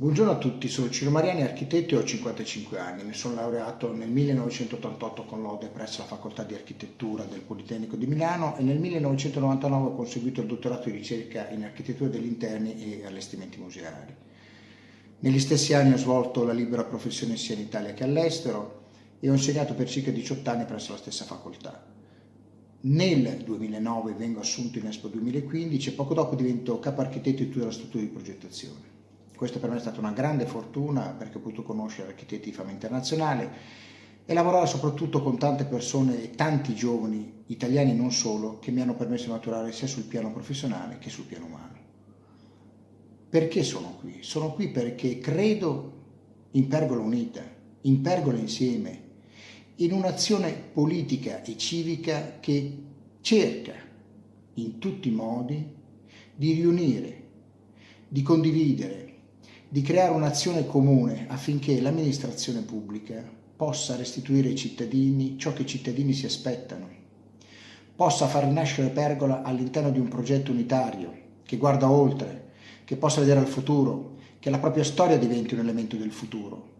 Buongiorno a tutti, sono Ciro Mariani, architetto e ho 55 anni. Mi sono laureato nel 1988 con lode presso la Facoltà di Architettura del Politecnico di Milano e nel 1999 ho conseguito il dottorato di ricerca in architettura degli interni e allestimenti museali. Negli stessi anni ho svolto la libera professione sia in Italia che all'estero e ho insegnato per circa 18 anni presso la stessa facoltà. Nel 2009 vengo assunto in Expo 2015 e poco dopo divento capo architetto di tutta la struttura di progettazione. Questa per me è stata una grande fortuna perché ho potuto conoscere architetti di fama internazionale e lavorare soprattutto con tante persone e tanti giovani, italiani non solo, che mi hanno permesso di maturare sia sul piano professionale che sul piano umano. Perché sono qui? Sono qui perché credo in Pergola Unita, in Pergola insieme, in un'azione politica e civica che cerca in tutti i modi di riunire, di condividere, di creare un'azione comune affinché l'amministrazione pubblica possa restituire ai cittadini ciò che i cittadini si aspettano, possa far rinascere Pergola all'interno di un progetto unitario che guarda oltre, che possa vedere al futuro, che la propria storia diventi un elemento del futuro.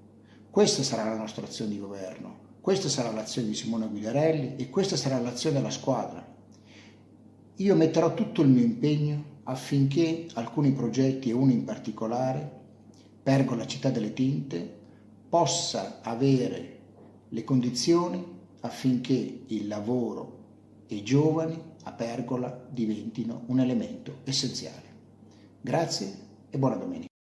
Questa sarà la nostra azione di governo, questa sarà l'azione di Simone Guidarelli e questa sarà l'azione della squadra. Io metterò tutto il mio impegno affinché alcuni progetti e uno in particolare Pergola Città delle Tinte possa avere le condizioni affinché il lavoro e i giovani a Pergola diventino un elemento essenziale. Grazie e buona domenica.